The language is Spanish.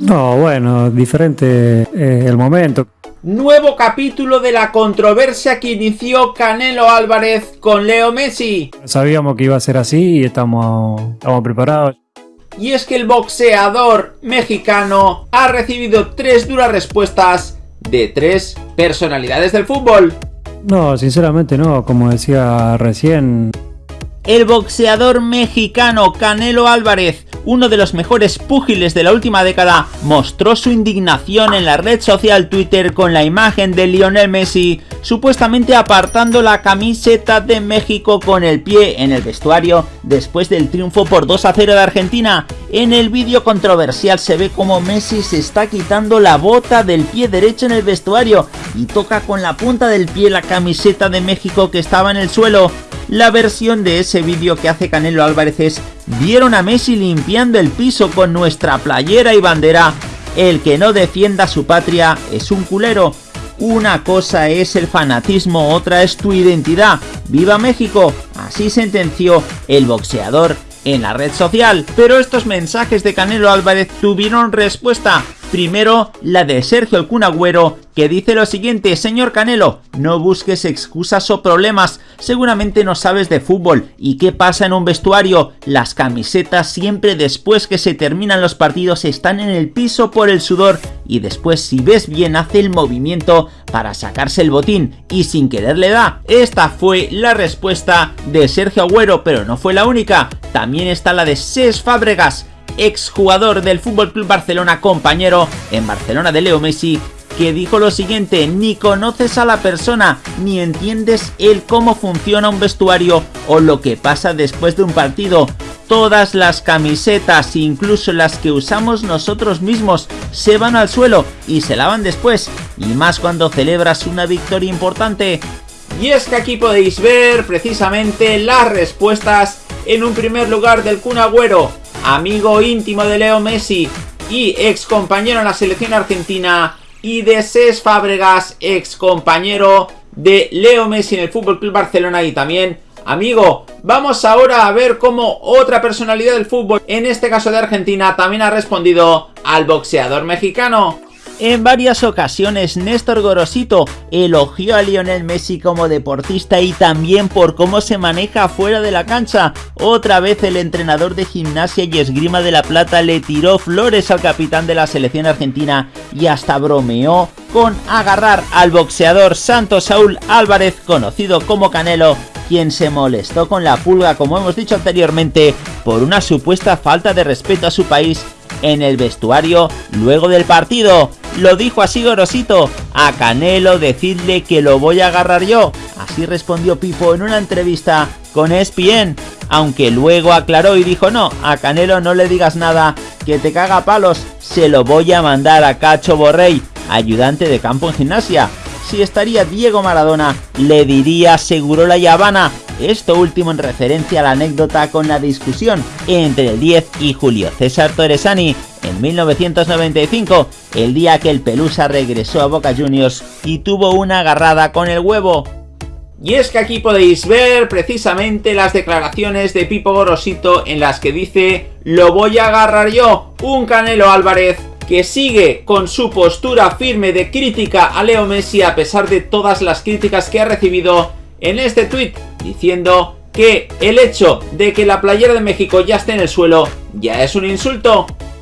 No, bueno, diferente eh, el momento. Nuevo capítulo de la controversia que inició Canelo Álvarez con Leo Messi. Sabíamos que iba a ser así y estamos, estamos preparados. Y es que el boxeador mexicano ha recibido tres duras respuestas de tres personalidades del fútbol. No, sinceramente no, como decía recién. El boxeador mexicano Canelo Álvarez uno de los mejores púgiles de la última década, mostró su indignación en la red social Twitter con la imagen de Lionel Messi supuestamente apartando la camiseta de México con el pie en el vestuario después del triunfo por 2 a 0 de Argentina. En el vídeo controversial se ve como Messi se está quitando la bota del pie derecho en el vestuario y toca con la punta del pie la camiseta de México que estaba en el suelo. La versión de ese vídeo que hace Canelo Álvarez es Vieron a Messi limpiando el piso con nuestra playera y bandera. El que no defienda su patria es un culero. Una cosa es el fanatismo, otra es tu identidad. ¡Viva México! Así sentenció el boxeador en la red social. Pero estos mensajes de Canelo Álvarez tuvieron respuesta. Primero, la de Sergio el Cunagüero, que dice lo siguiente, señor Canelo, no busques excusas o problemas, seguramente no sabes de fútbol, ¿y qué pasa en un vestuario? Las camisetas siempre después que se terminan los partidos están en el piso por el sudor, y después si ves bien hace el movimiento para sacarse el botín, y sin querer le da. Esta fue la respuesta de Sergio Agüero, pero no fue la única, también está la de Ses Fábregas, exjugador del Club Barcelona, compañero en Barcelona de Leo Messi, que dijo lo siguiente, ni conoces a la persona, ni entiendes el cómo funciona un vestuario o lo que pasa después de un partido. Todas las camisetas, incluso las que usamos nosotros mismos, se van al suelo y se lavan después, y más cuando celebras una victoria importante. Y es que aquí podéis ver precisamente las respuestas en un primer lugar del Kun Agüero, amigo íntimo de Leo Messi y ex compañero en la selección argentina, y de Cés Fábregas, ex compañero de Leo Messi en el Club Barcelona y también amigo. Vamos ahora a ver cómo otra personalidad del fútbol, en este caso de Argentina, también ha respondido al boxeador mexicano. En varias ocasiones Néstor Gorosito elogió a Lionel Messi como deportista y también por cómo se maneja fuera de la cancha. Otra vez el entrenador de gimnasia y esgrima de La Plata le tiró flores al capitán de la selección argentina y hasta bromeó con agarrar al boxeador Santos Saúl Álvarez, conocido como Canelo, quien se molestó con la pulga, como hemos dicho anteriormente, por una supuesta falta de respeto a su país en el vestuario luego del partido. Lo dijo así Gorosito, a Canelo decirle que lo voy a agarrar yo. Así respondió Pipo en una entrevista con ESPN, aunque luego aclaró y dijo no, a Canelo no le digas nada, que te caga palos, se lo voy a mandar a Cacho Borrey, ayudante de campo en gimnasia. Si estaría Diego Maradona, le diría seguro la Habana, esto último en referencia a la anécdota con la discusión entre el 10 y Julio César Torresani en 1995, el día que el Pelusa regresó a Boca Juniors y tuvo una agarrada con el huevo. Y es que aquí podéis ver precisamente las declaraciones de Pipo Gorosito en las que dice Lo voy a agarrar yo, un Canelo Álvarez que sigue con su postura firme de crítica a Leo Messi a pesar de todas las críticas que ha recibido en este tweet diciendo que el hecho de que la playera de México ya esté en el suelo ya es un insulto